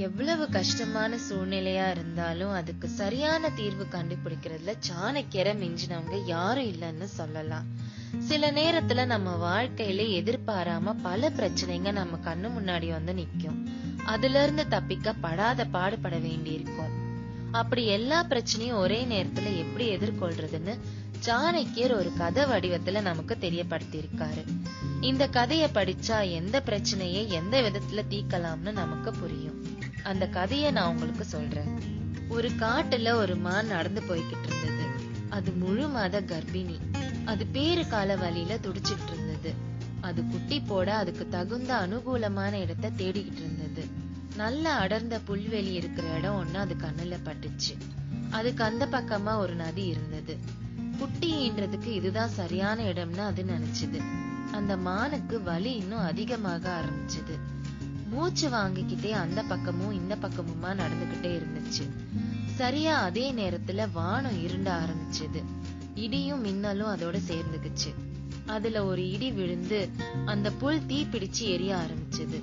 எவ்வளவு கஷ்டமான சூழ்நிலையா இருந்தாலும் அதுக்கு சரியான தீர்வு கண்டுபிடிக்கிறதுல சாணக்கியரை மிஞ்சினவங்க யாரும் இல்லைன்னு சொல்லலாம். சில நேரத்துல நம்ம வாழ்க்கையில எதிர்பாராம பல பிரச்சனைங்க நம்ம கண்ணு முன்னாடி வந்து நிக்கும். அதுல இருந்து தப்பிக்க படாத பாடுபட வேண்டியிருக்கும். அப்படி எல்லா பிரச்சனையும் ஒரே நேரத்துல எப்படி எதிர்கொள்றதுன்னு சாணக்கியர் ஒரு கதை வடிவத்துல நமக்கு தெரியப்படுத்தியிருக்காரு. இந்த கதையை படிச்சா எந்த பிரச்சனையை எந்த விதத்துல தீர்க்கலாம்னு நமக்கு புரியும். அந்த கதைய நான் உங்களுக்கு சொல்றேன். ஒரு காட்டுல ஒரு மான் நடந்து போய்கிட்டு இருந்தது. அது முழு மாத கர்ப்பிணி. அது பேரு கால வழியில துடிச்சிட்டு இருந்தது. அது குட்டி போட அதுக்கு தகுந்த அனுகூலமான இடத்த தேடிக்கிட்டு இருந்தது. நல்ல அடர்ந்த புல்வெளி இருக்கிற இடம் ஒண்ணு அது கண்ணுல பட்டுச்சு. அதுக்கு அந்த பக்கமா ஒரு நதி இருந்தது. குட்டி ஈன்றதுக்கு இதுதான் சரியான இடம்னு அது நினைச்சது. அந்த மானுக்கு வலி இன்னும் அதிகமாக ஆரம்பிச்சது. மூச்சு வாங்கிக்கிட்டே அந்த பக்கமும் இந்த பக்கமுமா நடந்துகிட்டே இருந்துச்சு. சரியா அதே நேரத்துல வானம் இருண்ட ஆரம்பிச்சது. இடியும் மின்னலும் அதோட சேர்ந்துக்குச்சு அதுல ஒரு இடி விழுந்து அந்த புல் தீ பிடிச்சு எரிய ஆரம்பிச்சது.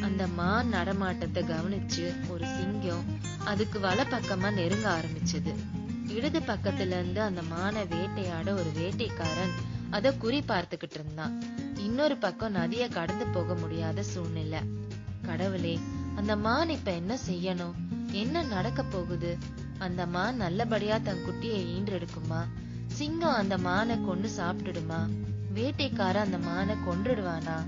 அந்த மான் நடமாட்டத்தை கவனிச்சு ஒரு சிங்கம் அதுக்கு வல பக்கமா நெருங்க ஆரம்பிச்சது. இடது பக்கத்துல இருந்து அந்த மானை வேட்டையாட ஒரு வேட்டைக்காரன் அத குறி பார்த்துக்கிட்டு இருந்தான். இன்னொரு பக்கம் நதிய கடந்து போக முடியாத சூழ்நிலை. கடவுளே அந்த மான் இப்ப என்ன செய்யணும்? என்ன நடக்க போகுது? அந்த மான் நல்லபடியா தன் குட்டியை ஈன்றெடுக்குமா? சிங்கம் அந்த மானை கொண்டு சாப்பிட்டுடுமா? வேட்டைக்காரன் அந்த மானை கொன்றுடுவானா?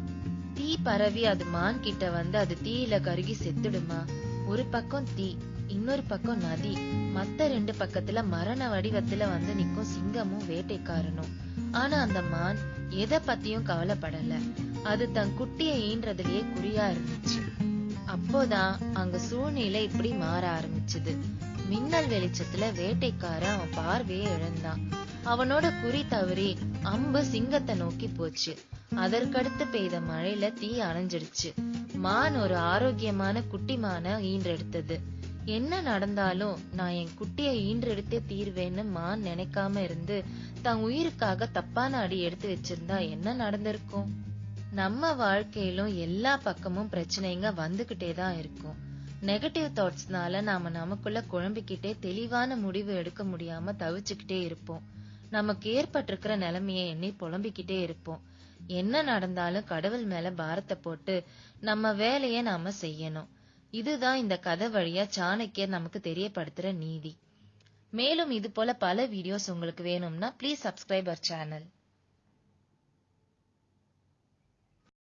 தீ பரவி அது மான் கிட்ட வந்து அது தீயில கருகி செத்துடுமா? ஒரு பக்கம் தீ இன்னொரு பக்கம் நதி. மத்த ரெண்டு பக்கத்துல மரண வடிவத்துல வந்து நிக்கும் சிங்கமும் வேட்டைக்காரனும். ஆனா அந்த மான் எதை பத்தியும் கவலைப்படல. அது தன் குட்டியை ஈன்றதுலயே குறியா இருந்துச்சு. அப்போதான் அங்க சூழ்நிலை இப்படி மாற ஆரம்பிச்சது. மின்னல் வெளிச்சத்துல வேட்டைக்காரன் அவன் பார்வையை இழந்தான். அவனோட குறி தவறி அம்பு சிங்கத்தை நோக்கி போச்சு. அதற்கடுத்து பெய்த மழையில தீ அணைஞ்சிடுச்சு. மான் ஒரு ஆரோக்கியமான குட்டி மான ஈன்றெடுத்தது. என்ன நடந்தாலும் நான் என் குட்டியை ஈன்றெடுத்தே தீர்வேன்னு மான் நினைக்காம இருந்து தன் உயிருக்காக தப்பான அடி எடுத்து வச்சிருந்தா என்ன நடந்திருக்கும்? நம்ம வாழ்க்கையிலும் எல்லா பக்கமும் பிரச்சனைங்க வந்துகிட்டே தான் இருக்கும். நெகட்டிவ் தாட்ஸ்னால நாம நமக்குள்ள குழம்பிக்கிட்டே தெளிவான முடிவு எடுக்க முடியாம தவிச்சுக்கிட்டே இருப்போம். நமக்கு ஏற்பட்டிருக்கிற நிலைமையை எண்ணி புலம்பிக்கிட்டே இருப்போம். என்ன நடந்தாலும் கடவுள் மேல பாரத்தை போட்டு நம்ம வேலைய நாம செய்யணும். இதுதான் இந்த கதை வழியா சாணக்கியர் நமக்கு தெரியப்படுத்துற நீதி. மேலும் இது போல பல வீடியோஸ் உங்களுக்கு வேணும்னா ப்ளீஸ் சப்ஸ்கிரைப் அவர் சேனல்